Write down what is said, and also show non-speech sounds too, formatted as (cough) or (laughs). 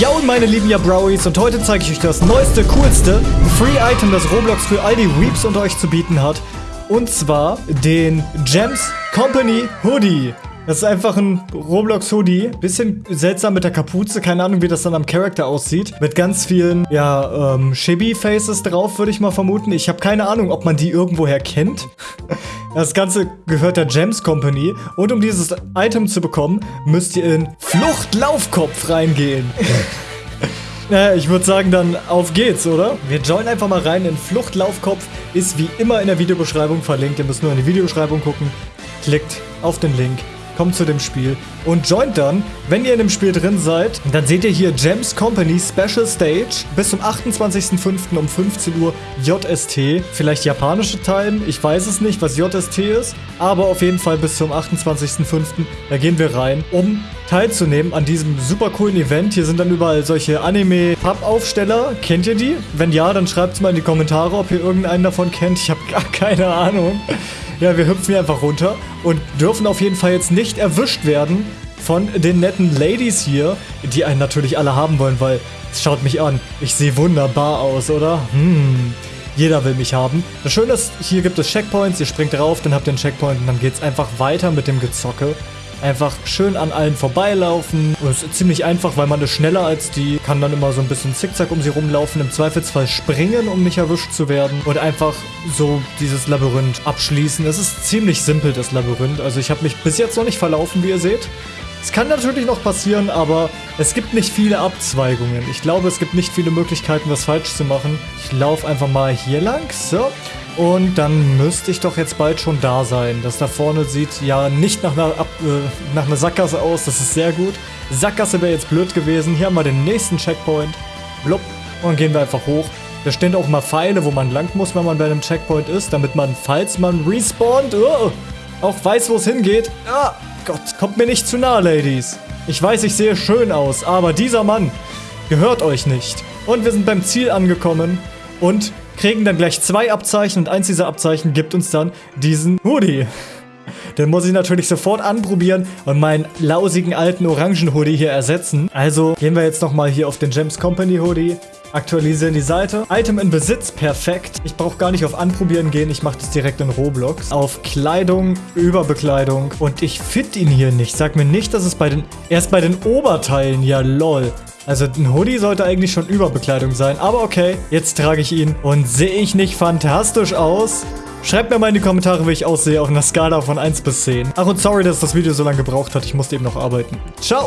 Ja und meine lieben Jabrowies und heute zeige ich euch das neueste, coolste Free-Item, das Roblox für all die Weeps unter euch zu bieten hat. Und zwar den Gems Company Hoodie. Das ist einfach ein Roblox-Hoodie. Bisschen seltsam mit der Kapuze. Keine Ahnung, wie das dann am Charakter aussieht. Mit ganz vielen, ja, ähm, Chibi-Faces drauf, würde ich mal vermuten. Ich habe keine Ahnung, ob man die irgendwoher kennt. (laughs) Das Ganze gehört der Gems Company. Und um dieses Item zu bekommen, müsst ihr in Fluchtlaufkopf reingehen. Naja, (laughs) ich würde sagen, dann auf geht's, oder? Wir joinen einfach mal rein in Fluchtlaufkopf. Ist wie immer in der Videobeschreibung verlinkt. Ihr müsst nur in die Videobeschreibung gucken. Klickt auf den Link kommt zu dem Spiel und joint dann, wenn ihr in dem Spiel drin seid, dann seht ihr hier Gems Company Special Stage bis zum 28.05. um 15 Uhr JST. Vielleicht japanische Time, ich weiß es nicht, was JST ist, aber auf jeden Fall bis zum 28.05. Da gehen wir rein, um teilzunehmen an diesem super coolen Event. Hier sind dann überall solche Anime-Pub-Aufsteller. Kennt ihr die? Wenn ja, dann schreibt es mal in die Kommentare, ob ihr irgendeinen davon kennt. Ich habe gar keine Ahnung. Ja, wir hüpfen hier einfach runter und dürfen auf jeden Fall jetzt nicht erwischt werden von den netten Ladies hier, die einen natürlich alle haben wollen, weil schaut mich an. Ich sehe wunderbar aus, oder? Hm. Jeder will mich haben. Das Schöne ist, hier gibt es Checkpoints, ihr springt drauf, dann habt ihr einen Checkpoint und dann geht es einfach weiter mit dem Gezocke. Einfach schön an allen vorbeilaufen. Und es ist ziemlich einfach, weil man ist schneller als die. Kann dann immer so ein bisschen zickzack um sie rumlaufen. Im Zweifelsfall springen, um nicht erwischt zu werden. Und einfach so dieses Labyrinth abschließen. Es ist ziemlich simpel, das Labyrinth. Also ich habe mich bis jetzt noch nicht verlaufen, wie ihr seht. Es kann natürlich noch passieren, aber es gibt nicht viele Abzweigungen. Ich glaube, es gibt nicht viele Möglichkeiten, was falsch zu machen. Ich laufe einfach mal hier lang. So. Und dann müsste ich doch jetzt bald schon da sein. Das da vorne sieht ja nicht nach einer, Ab äh, nach einer Sackgasse aus. Das ist sehr gut. Sackgasse wäre jetzt blöd gewesen. Hier haben wir den nächsten Checkpoint. Blub. Und gehen wir einfach hoch. Da stehen auch mal Pfeile, wo man lang muss, wenn man bei einem Checkpoint ist. Damit man, falls man respawnt, oh, auch weiß, wo es hingeht. Ah, Gott, kommt mir nicht zu nah, Ladies. Ich weiß, ich sehe schön aus, aber dieser Mann gehört euch nicht. Und wir sind beim Ziel angekommen. Und kriegen dann gleich zwei Abzeichen und eins dieser Abzeichen gibt uns dann diesen Hoodie. Den muss ich natürlich sofort anprobieren und meinen lausigen alten orangen Hoodie hier ersetzen. Also gehen wir jetzt nochmal hier auf den Gems Company Hoodie. Aktualisieren die Seite. Item in Besitz, perfekt. Ich brauche gar nicht auf Anprobieren gehen, ich mache das direkt in Roblox. Auf Kleidung, Überbekleidung. Und ich finde ihn hier nicht. Sag mir nicht, dass es bei den... Erst bei den Oberteilen, ja lol. Also ein Hoodie sollte eigentlich schon Überbekleidung sein. Aber okay, jetzt trage ich ihn. Und sehe ich nicht fantastisch aus? Schreibt mir mal in die Kommentare, wie ich aussehe auf einer Skala von 1 bis 10. Ach und sorry, dass das Video so lange gebraucht hat. Ich musste eben noch arbeiten. Ciao!